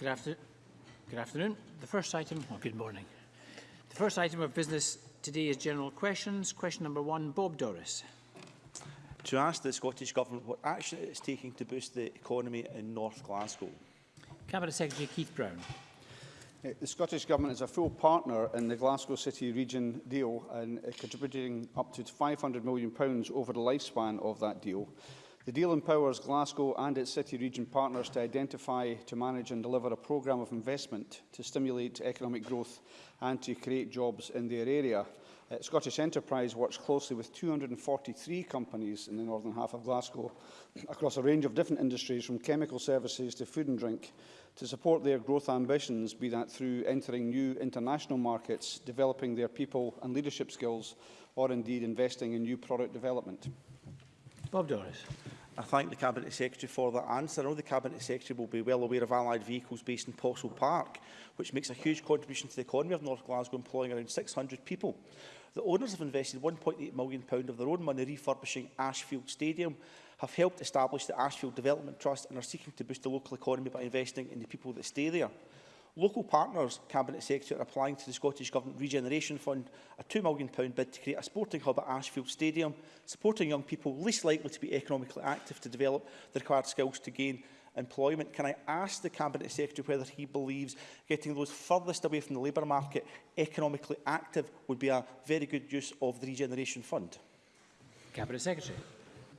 Good, after good afternoon. The first item, or good morning. The first item of business today is general questions. Question number one, Bob Doris. To ask the Scottish Government what action it is taking to boost the economy in North Glasgow. Cabinet Secretary Keith Brown. Uh, the Scottish Government is a full partner in the Glasgow City Region deal and uh, contributing up to £500 million over the lifespan of that deal. The deal empowers Glasgow and its city region partners to identify, to manage and deliver a programme of investment to stimulate economic growth and to create jobs in their area. Uh, Scottish Enterprise works closely with 243 companies in the northern half of Glasgow across a range of different industries from chemical services to food and drink to support their growth ambitions, be that through entering new international markets, developing their people and leadership skills, or indeed investing in new product development. Bob Doris. I thank the Cabinet Secretary for that answer. I know the Cabinet Secretary will be well aware of allied vehicles based in Postle Park, which makes a huge contribution to the economy of North Glasgow, employing around 600 people. The owners have invested £1.8 million of their own money refurbishing Ashfield Stadium, have helped establish the Ashfield Development Trust and are seeking to boost the local economy by investing in the people that stay there. Local partners, Cabinet Secretary, are applying to the Scottish Government Regeneration Fund a £2 million bid to create a sporting hub at Ashfield Stadium, supporting young people least likely to be economically active to develop the required skills to gain employment. Can I ask the Cabinet Secretary whether he believes getting those furthest away from the labour market economically active would be a very good use of the Regeneration Fund? Cabinet Secretary.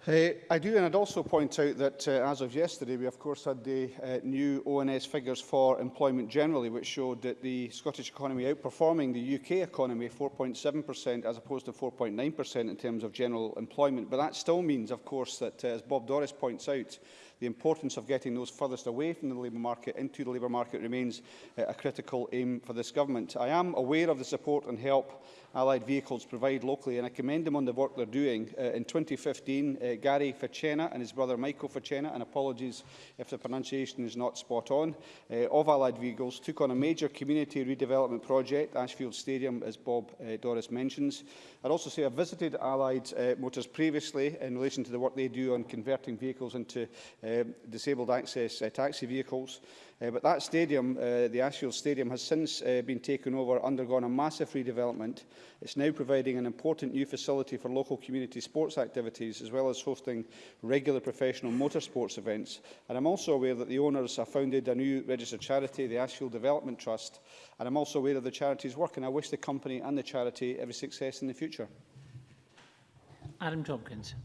Uh, I do, and I'd also point out that uh, as of yesterday, we of course had the uh, new ONS figures for employment generally, which showed that the Scottish economy outperforming the UK economy 4.7% as opposed to 4.9% in terms of general employment. But that still means, of course, that uh, as Bob Doris points out, the importance of getting those furthest away from the labour market into the labour market remains uh, a critical aim for this government. I am aware of the support and help allied vehicles provide locally and I commend them on the work they're doing. Uh, in 2015, uh, Gary Facenna and his brother Michael Facenna, and apologies if the pronunciation is not spot on, uh, of allied vehicles took on a major community redevelopment project, Ashfield Stadium, as Bob uh, Doris mentions. I'd also say I visited Allied uh, Motors previously in relation to the work they do on converting vehicles into uh, disabled access uh, taxi vehicles. Uh, but that stadium, uh, the Ashfield Stadium, has since uh, been taken over, undergone a massive redevelopment. It's now providing an important new facility for local community sports activities, as well as hosting regular professional motorsports events. And I'm also aware that the owners have founded a new registered charity, the Ashfield Development Trust, and I'm also aware of the charity's work, and I wish the company and the charity every success in the future. Adam Tomkins.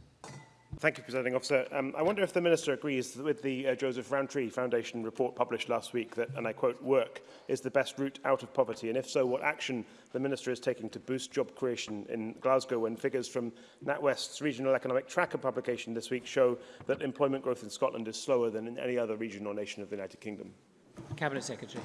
Thank you, Presiding Officer. Um, I wonder if the Minister agrees with the uh, Joseph Rowntree Foundation report published last week that, and I quote, work is the best route out of poverty, and if so, what action the Minister is taking to boost job creation in Glasgow when figures from NatWest's Regional Economic Tracker publication this week show that employment growth in Scotland is slower than in any other region or nation of the United Kingdom. Cabinet Secretary.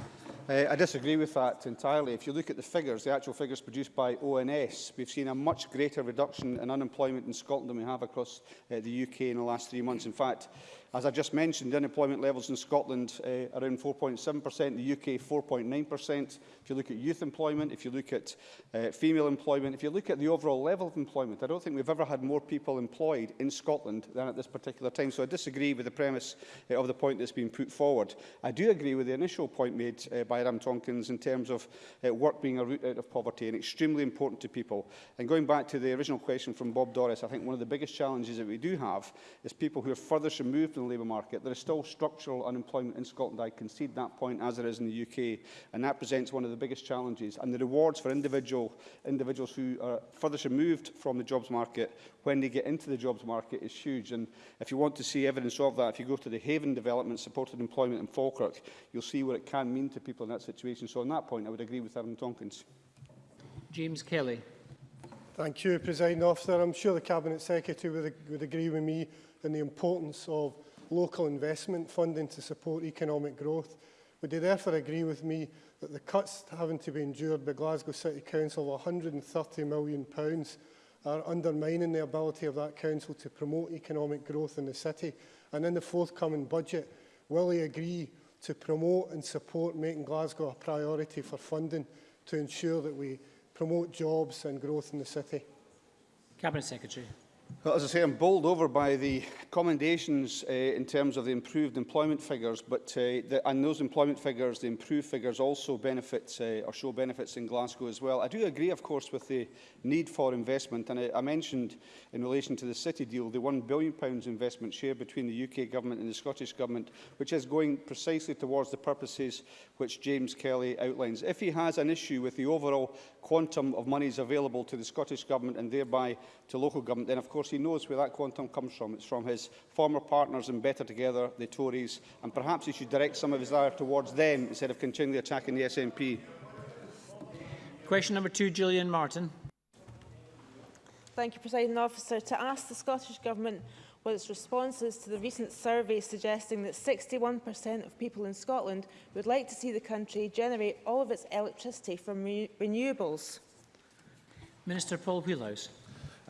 Uh, I disagree with that entirely. If you look at the figures, the actual figures produced by ONS, we've seen a much greater reduction in unemployment in Scotland than we have across uh, the UK in the last three months. In fact, As I just mentioned, unemployment levels in Scotland uh, around 4.7%, the UK 4.9%. If you look at youth employment, if you look at uh, female employment, if you look at the overall level of employment, I don't think we've ever had more people employed in Scotland than at this particular time. So I disagree with the premise uh, of the point that's been put forward. I do agree with the initial point made uh, by Adam Tomkins in terms of uh, work being a route out of poverty and extremely important to people. And going back to the original question from Bob Doris, I think one of the biggest challenges that we do have is people who are furthest removed from the labour market. There is still structural unemployment in Scotland. I concede that point as there is in the UK. And that presents one of the biggest challenges. And the rewards for individual, individuals who are furthest removed from the jobs market when they get into the jobs market is huge. And if you want to see evidence of that, if you go to the Haven Development Supported Employment in Falkirk, you'll see what it can mean to people in that situation. So on that point, I would agree with Aaron Tomkins. James Kelly. Thank you, President Officer. I'm sure the Cabinet Secretary would, would agree with me in the importance of local investment funding to support economic growth. Would they therefore agree with me that the cuts having to be endured by Glasgow City Council of £130 million are undermining the ability of that council to promote economic growth in the city? And in the forthcoming budget, will he agree to promote and support making Glasgow a priority for funding to ensure that we promote jobs and growth in the city? Cabinet Secretary. Well, as I say, I'm bowled over by the commendations uh, in terms of the improved employment figures, but uh, the, and those employment figures, the improved figures also benefits uh, or show benefits in Glasgow as well. I do agree, of course, with the need for investment, and I, I mentioned in relation to the City deal the £1 billion investment shared between the UK Government and the Scottish Government, which is going precisely towards the purposes which James Kelly outlines. If he has an issue with the overall quantum of monies available to the Scottish Government and thereby to local government, then of course course, he knows where that quantum comes from. It's from his former partners in Better Together, the Tories, and perhaps he should direct some of his ire towards them instead of continually attacking the SNP. Question number two, Gillian Martin. Thank you, President Officer. To ask the Scottish Government what its response is to the recent survey suggesting that 61% of people in Scotland would like to see the country generate all of its electricity from re renewables. Minister Paul Wheelhouse.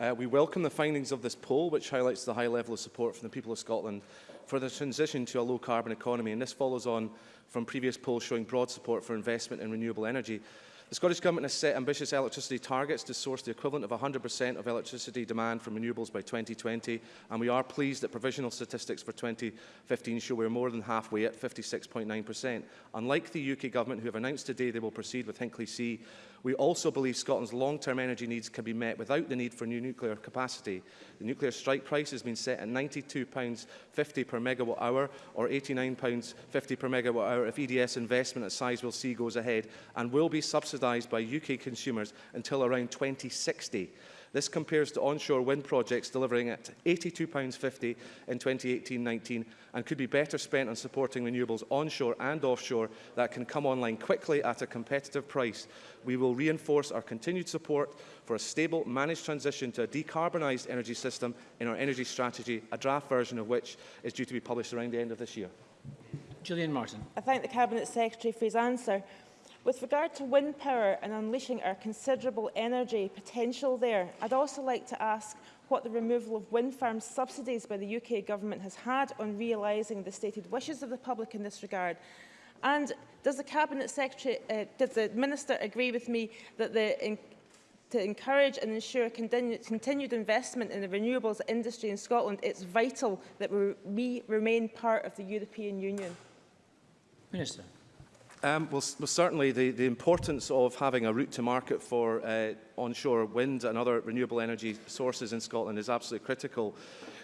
Uh, we welcome the findings of this poll, which highlights the high level of support from the people of Scotland for the transition to a low-carbon economy. And this follows on from previous polls showing broad support for investment in renewable energy. The Scottish Government has set ambitious electricity targets to source the equivalent of 100% of electricity demand from renewables by 2020, and we are pleased that provisional statistics for 2015 show we're more than halfway at 56.9%. Unlike the UK Government, who have announced today they will proceed with Hinkley C, We also believe Scotland's long-term energy needs can be met without the need for new nuclear capacity. The nuclear strike price has been set at £92.50 per megawatt hour or £89.50 per megawatt hour if EDS investment at Sizewell C goes ahead and will be subsidised by UK consumers until around 2060. This compares to onshore wind projects delivering at £82.50 in 2018-19 and could be better spent on supporting renewables onshore and offshore that can come online quickly at a competitive price. We will reinforce our continued support for a stable, managed transition to a decarbonised energy system in our energy strategy, a draft version of which is due to be published around the end of this year. Gillian Martin. I thank the Cabinet Secretary for his answer. With regard to wind power and unleashing our considerable energy potential there, I'd also like to ask what the removal of wind farm subsidies by the UK Government has had on realising the stated wishes of the public in this regard. And does the Cabinet Secretary, uh, does the Minister agree with me that the in to encourage and ensure continued, investment in the renewables industry in Scotland, it's vital that we, we remain part of the European Union. Minister. Um, well, well, certainly the, the importance of having a route to market for uh, onshore wind and other renewable energy sources in Scotland is absolutely critical.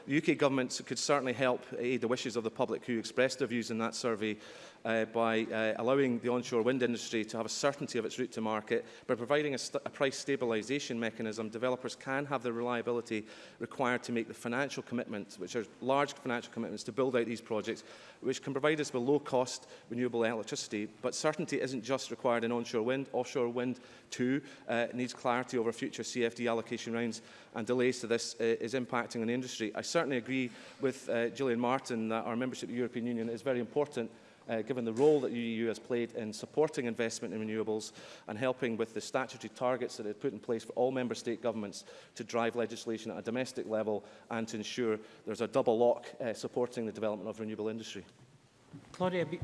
The UK government could certainly help aid the wishes of the public who expressed their views in that survey uh, by uh, allowing the onshore wind industry to have a certainty of its route to market. By providing a, a price stabilisation mechanism, developers can have the reliability required to make the financial commitments, which are large financial commitments, to build out these projects, which can provide us with low-cost renewable electricity. But certainty isn't just required in onshore wind. Offshore wind, too, uh, needs clarity over future CFD allocation rounds, and delays to this uh, is impacting on the industry. I certainly agree with uh, Gillian Martin that our membership of the European Union is very important uh, given the role that the EU has played in supporting investment in renewables and helping with the statutory targets that it put in place for all member state governments to drive legislation at a domestic level and to ensure there's a double lock uh, supporting the development of renewable industry. Claudia, Be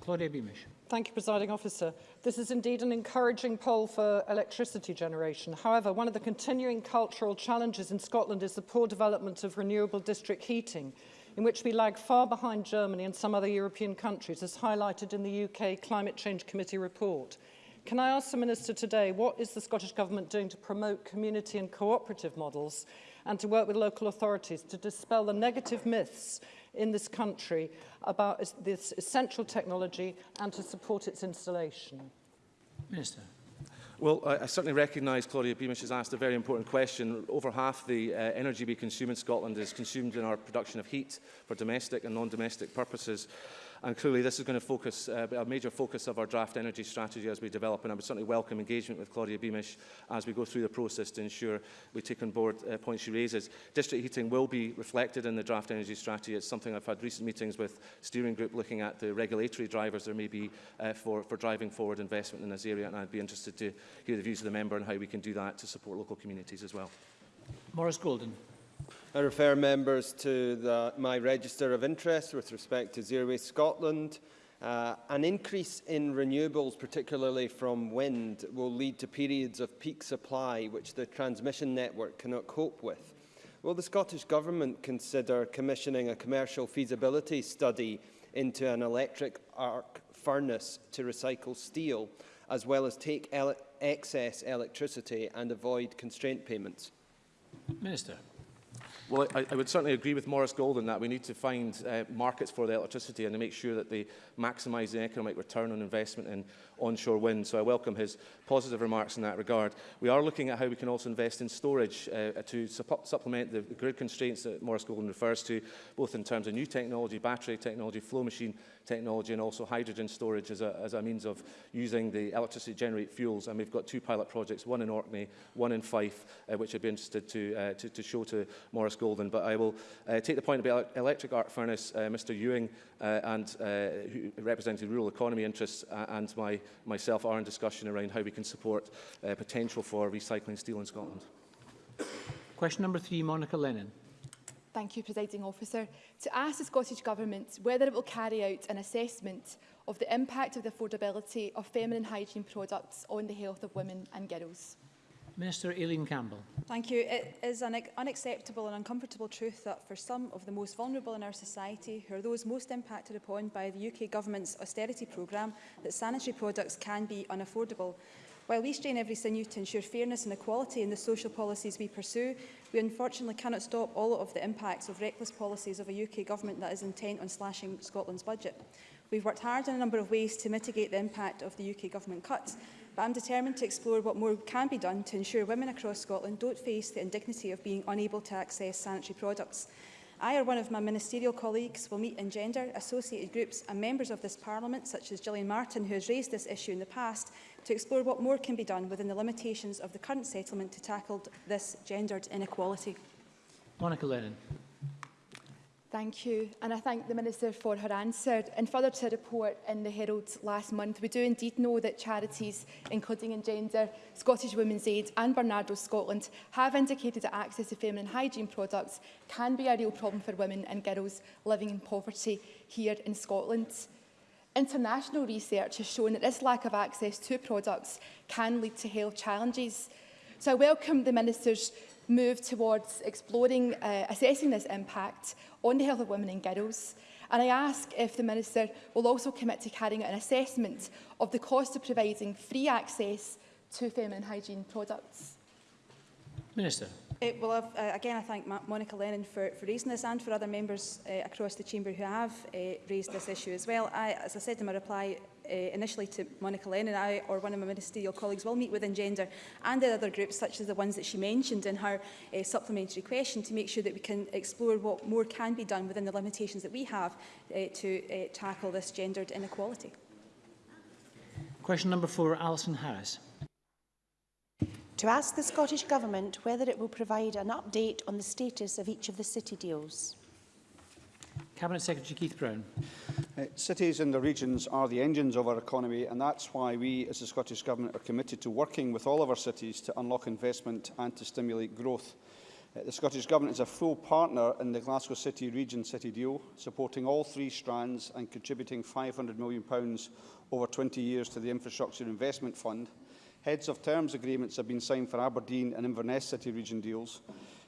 Claudia Beamish. Thank you, Presiding Officer. This is indeed an encouraging poll for electricity generation. However, one of the continuing cultural challenges in Scotland is the poor development of renewable district heating in which we lag far behind Germany and some other European countries, as highlighted in the UK Climate Change Committee report. Can I ask the Minister today, what is the Scottish Government doing to promote community and cooperative models and to work with local authorities to dispel the negative myths in this country about this essential technology and to support its installation? Minister. Well, I, I certainly recognise Claudia Beamish has asked a very important question. Over half the uh, energy we consume in Scotland is consumed in our production of heat for domestic and non-domestic purposes. And clearly this is going to focus, uh, a major focus of our draft energy strategy as we develop, and I would certainly welcome engagement with Claudia Beamish as we go through the process to ensure we take on board uh, points she raises. District heating will be reflected in the draft energy strategy. It's something I've had recent meetings with steering group looking at the regulatory drivers there may be uh, for, for driving forward investment in this area, and I'd be interested to hear the views of the member and how we can do that to support local communities as well. Morris Golden. I refer members to the, my register of interest with respect to Zero Waste Scotland. Uh, an increase in renewables, particularly from wind, will lead to periods of peak supply which the transmission network cannot cope with. Will the Scottish Government consider commissioning a commercial feasibility study into an electric arc furnace to recycle steel, as well as take ele excess electricity and avoid constraint payments? Minister. Well, I, I would certainly agree with Morris Golden that we need to find uh, markets for the electricity and to make sure that they maximise the economic return on investment in onshore wind. So I welcome his positive remarks in that regard. We are looking at how we can also invest in storage uh, to supp supplement the grid constraints that Morris Golden refers to, both in terms of new technology, battery technology, flow machine technology and also hydrogen storage as a, as a means of using the electricity to generate fuels. And we've got two pilot projects, one in Orkney, one in Fife, uh, which I'd be interested to, uh, to, to show to Morris Golden. But I will uh, take the point about electric arc furnace, uh, Mr Ewing uh, and uh, who represented rural economy interests uh, and my, myself are in discussion around how we can support uh, potential for recycling steel in Scotland. Question number three, Monica Lennon. Thank you, Presiding Officer. To ask the Scottish Government whether it will carry out an assessment of the impact of the affordability of feminine hygiene products on the health of women and girls. Minister Aileen Campbell. Thank you. It is an unacceptable and uncomfortable truth that for some of the most vulnerable in our society, who are those most impacted upon by the UK Government's austerity programme, that sanitary products can be unaffordable. While we strain every sinew to ensure fairness and equality in the social policies we pursue, we unfortunately cannot stop all of the impacts of reckless policies of a UK government that is intent on slashing Scotland's budget. We've worked hard in a number of ways to mitigate the impact of the UK government cuts, but I'm determined to explore what more can be done to ensure women across Scotland don't face the indignity of being unable to access sanitary products. I or one of my ministerial colleagues will meet in gender, associated groups and members of this parliament, such as Gillian Martin, who has raised this issue in the past, to explore what more can be done within the limitations of the current settlement to tackle this gendered inequality. Monica Lennon. Thank you, and I thank the Minister for her answer. And further to a report in the Herald last month, we do indeed know that charities, including Engender, Scottish Women's Aid and Bernardo Scotland, have indicated that access to feminine hygiene products can be a real problem for women and girls living in poverty here in Scotland. International research has shown that this lack of access to products can lead to health challenges. So I welcome the Minister's move towards exploring, uh, assessing this impact on the health of women and girls. And I ask if the Minister will also commit to carrying out an assessment of the cost of providing free access to feminine hygiene products. Minister. Uh, well, I've, uh, again, I thank Ma Monica Lennon for, for raising this and for other members uh, across the Chamber who have uh, raised this issue as well. I, as I said in my reply uh, initially to Monica Lennon, I or one of my ministerial colleagues will meet within gender and the other groups, such as the ones that she mentioned in her uh, supplementary question, to make sure that we can explore what more can be done within the limitations that we have uh, to uh, tackle this gendered inequality. Question number four, Alison Harris to ask the Scottish Government whether it will provide an update on the status of each of the city deals. Cabinet Secretary Keith Brown. Uh, cities and the regions are the engines of our economy and that's why we as the Scottish Government are committed to working with all of our cities to unlock investment and to stimulate growth. Uh, the Scottish Government is a full partner in the Glasgow City Region City deal, supporting all three strands and contributing £500 million over 20 years to the Infrastructure Investment Fund. Heads of terms agreements have been signed for Aberdeen and Inverness City Region deals.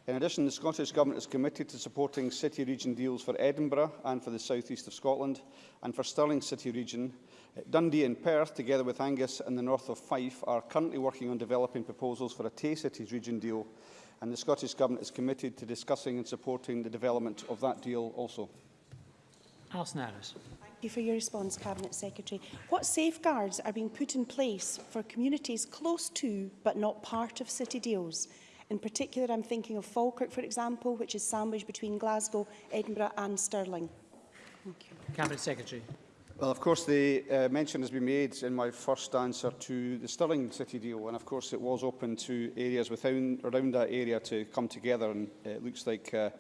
In addition, the Scottish Government is committed to supporting city region deals for Edinburgh and for the south east of Scotland and for Stirling City Region. Dundee and Perth, together with Angus and the north of Fife, are currently working on developing proposals for a Tay Cities region deal and the Scottish Government is committed to discussing and supporting the development of that deal also. Alison Harris. Thank you for your response, Cabinet Secretary. What safeguards are being put in place for communities close to but not part of city deals? In particular, I'm thinking of Falkirk, for example, which is sandwiched between Glasgow, Edinburgh and Stirling. Thank you. Cabinet Secretary. Well, of course, the uh, mention has been made in my first answer to the Stirling City deal, and of course it was open to areas within, around that area to come together, and it looks like, uh,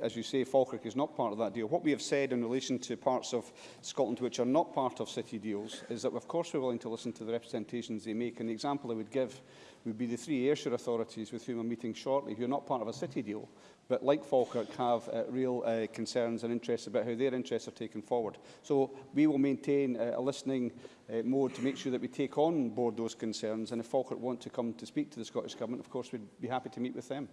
as you say, Falkirk is not part of that deal. What we have said in relation to parts of Scotland which are not part of city deals is that, of course, we're willing to listen to the representations they make, and the example I would give would be the three Ayrshire authorities with whom I'm meeting shortly, who are not part of a city deal, but like Falkirk have uh, real uh, concerns and interests about how their interests are taken forward. So we will maintain uh, a listening uh, mode to make sure that we take on board those concerns, and if Falkirk want to come to speak to the Scottish Government, of course, we'd be happy to meet with them.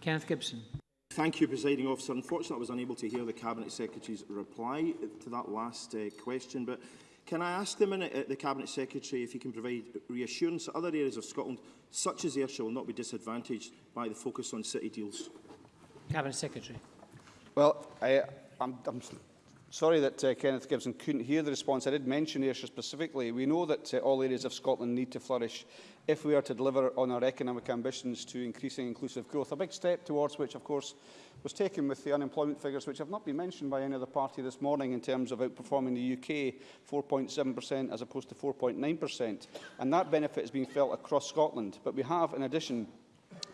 Kenneth Gibson. Thank you, Presiding Officer. Unfortunately, I was unable to hear the Cabinet Secretary's reply to that last uh, question, but can I ask the, minute, uh, the Cabinet Secretary if he can provide reassurance that other areas of Scotland, such as Ayrshire, will not be disadvantaged by the focus on city deals? Cabinet Secretary. Well, I, I'm, I'm sorry that uh, Kenneth Gibson couldn't hear the response. I did mention Ayrshire specifically. We know that uh, all areas of Scotland need to flourish if we are to deliver on our economic ambitions to increasing inclusive growth. A big step towards which, of course, was taken with the unemployment figures, which have not been mentioned by any other party this morning in terms of outperforming the UK, 4.7% as opposed to 4.9%. And that benefit has been felt across Scotland. But we have, in addition,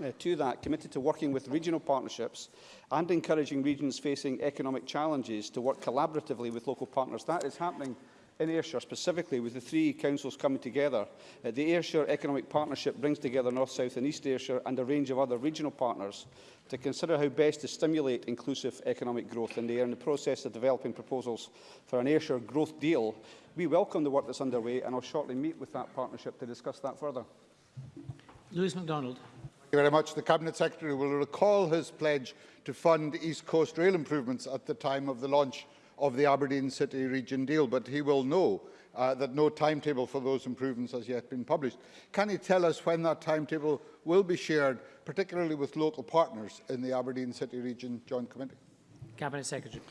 uh, to that, committed to working with regional partnerships and encouraging regions facing economic challenges to work collaboratively with local partners. That is happening in Ayrshire, specifically with the three councils coming together. Uh, the Ayrshire Economic Partnership brings together North, South and East Ayrshire and a range of other regional partners to consider how best to stimulate inclusive economic growth. And they are in the process of developing proposals for an Ayrshire growth deal. We welcome the work that's underway and I'll shortly meet with that partnership to discuss that further. Lewis MacDonald. Thank you very much. The Cabinet Secretary will recall his pledge to fund East Coast rail improvements at the time of the launch of the Aberdeen City Region deal, but he will know uh, that no timetable for those improvements has yet been published. Can he tell us when that timetable will be shared, particularly with local partners in the Aberdeen City Region Joint Committee? Cabinet Secretary.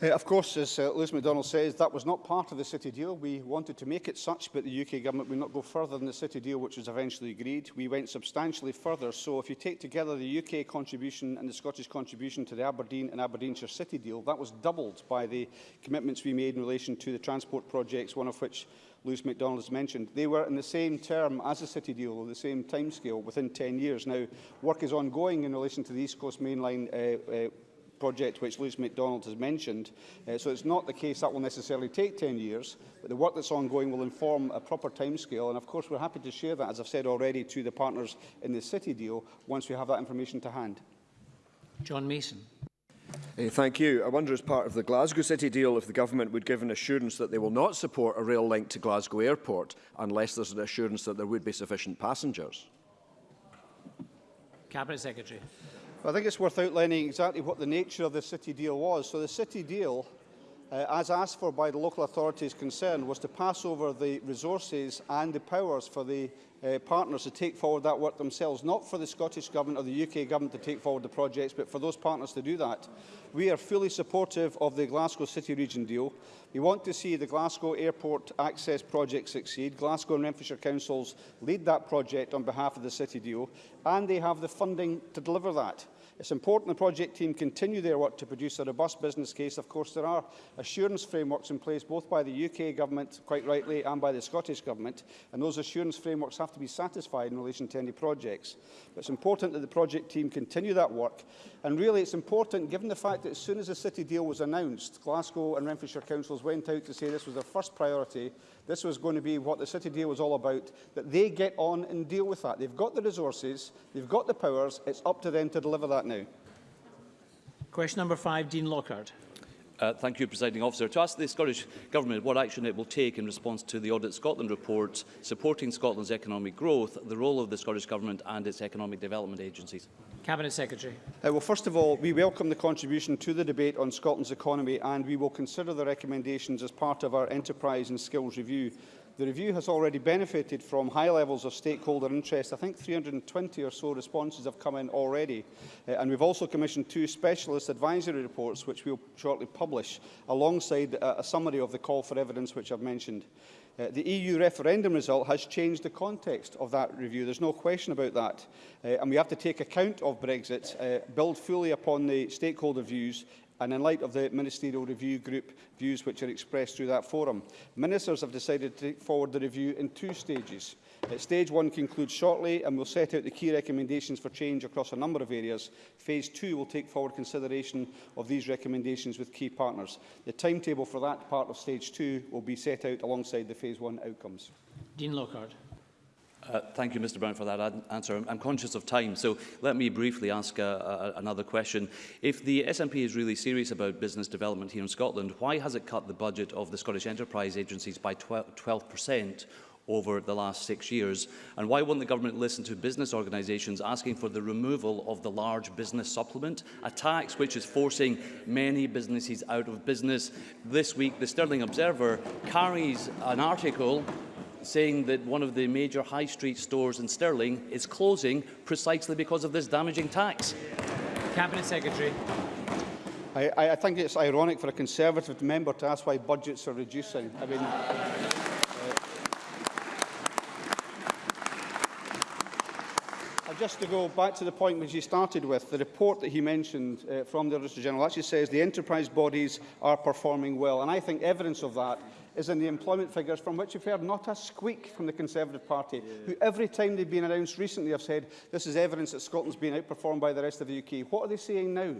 Uh, of course, as uh, Lewis MacDonald says, that was not part of the City deal. We wanted to make it such, but the UK Government would not go further than the City deal, which was eventually agreed. We went substantially further. So if you take together the UK contribution and the Scottish contribution to the Aberdeen and Aberdeenshire City deal, that was doubled by the commitments we made in relation to the transport projects, one of which Lewis MacDonald has mentioned. They were in the same term as the City deal, or the same timescale, within 10 years. Now, work is ongoing in relation to the East Coast Mainline uh, uh, project which Lewis MacDonald has mentioned. Uh, so it's not the case that will necessarily take 10 years, but the work that's ongoing will inform a proper timescale. And of course, we're happy to share that, as I've said already, to the partners in the City deal once we have that information to hand. John Mason. Uh, thank you. I wonder, as part of the Glasgow City deal, if the Government would give an assurance that they will not support a rail link to Glasgow Airport unless there's an assurance that there would be sufficient passengers. Cabinet Secretary. I think it's worth outlining exactly what the nature of the City deal was. So the City deal, uh, as asked for by the local authorities concerned, was to pass over the resources and the powers for the uh, partners to take forward that work themselves, not for the Scottish Government or the UK Government to take forward the projects, but for those partners to do that. We are fully supportive of the Glasgow City Region deal. We want to see the Glasgow Airport Access Project succeed. Glasgow and Renfrewshire Councils lead that project on behalf of the City deal, and they have the funding to deliver that. It's important the project team continue their work to produce a robust business case. Of course, there are assurance frameworks in place both by the UK Government, quite rightly, and by the Scottish Government, and those assurance frameworks have to be satisfied in relation to any projects. But it's important that the project team continue that work, and really it's important given the fact that as soon as the City deal was announced, Glasgow and Renfrewshire Councils went out to say this was their first priority This was going to be what the City deal was all about, that they get on and deal with that. They've got the resources, they've got the powers, it's up to them to deliver that now. Question number five, Dean Lockhart. Uh, thank you, Presiding Officer. To ask the Scottish Government what action it will take in response to the Audit Scotland report supporting Scotland's economic growth, the role of the Scottish Government and its economic development agencies. Cabinet Secretary. Uh, well, first of all, we welcome the contribution to the debate on Scotland's economy and we will consider the recommendations as part of our enterprise and skills review. The review has already benefited from high levels of stakeholder interest. I think 320 or so responses have come in already. Uh, and we've also commissioned two specialist advisory reports, which we'll shortly publish, alongside uh, a summary of the call for evidence which I've mentioned. Uh, the EU referendum result has changed the context of that review. There's no question about that. Uh, and we have to take account of Brexit, uh, build fully upon the stakeholder views and in light of the Ministerial Review Group views which are expressed through that forum. Ministers have decided to take forward the review in two stages. At stage one concludes shortly and will set out the key recommendations for change across a number of areas. Phase two will take forward consideration of these recommendations with key partners. The timetable for that part of stage two will be set out alongside the phase one outcomes. Dean Lockhart. Uh, thank you, Mr Brown, for that answer. I'm, I'm conscious of time, so let me briefly ask uh, another question. If the SNP is really serious about business development here in Scotland, why has it cut the budget of the Scottish Enterprise Agencies by 12%, over the last six years? And why won't the government listen to business organisations asking for the removal of the large business supplement, a tax which is forcing many businesses out of business? This week, the Stirling Observer carries an article saying that one of the major high street stores in Stirling is closing precisely because of this damaging tax. Cabinet Secretary. I, I I think it's ironic for a Conservative member to ask why budgets are reducing. I mean, uh, uh, just to go back to the point which he started with, the report that he mentioned uh, from the Auditor General actually says the enterprise bodies are performing well. And I think evidence of that is in the employment figures from which you've heard not a squeak from the Conservative Party, yeah. who every time they've been announced recently have said this is evidence that Scotland's been outperformed by the rest of the UK. What are they saying now?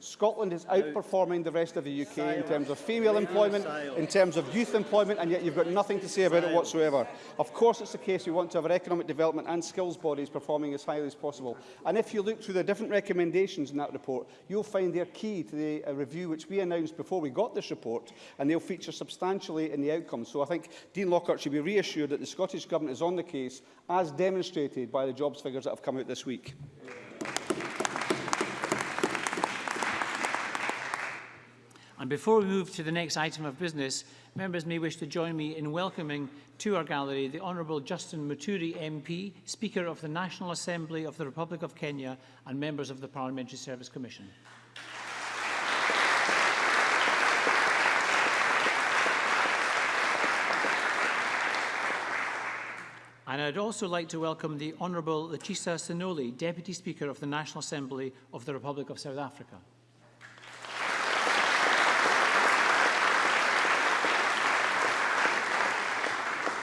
Scotland is outperforming the rest of the UK in terms of female employment, in terms of youth employment, and yet you've got nothing to say about it whatsoever. Of course it's the case we want to have our economic development and skills bodies performing as highly as possible. And if you look through the different recommendations in that report, you'll find they're key to the uh, review which we announced before we got this report, and they'll feature substantially in the outcomes. So I think Dean Lockhart should be reassured that the Scottish Government is on the case, as demonstrated by the jobs figures that have come out this week. And before we move to the next item of business, members may wish to join me in welcoming to our gallery the Honourable Justin Muturi MP, Speaker of the National Assembly of the Republic of Kenya and members of the Parliamentary Service Commission. And I'd also like to welcome the Honourable Lechesa Tsenoli, Deputy Speaker of the National Assembly of the Republic of South Africa.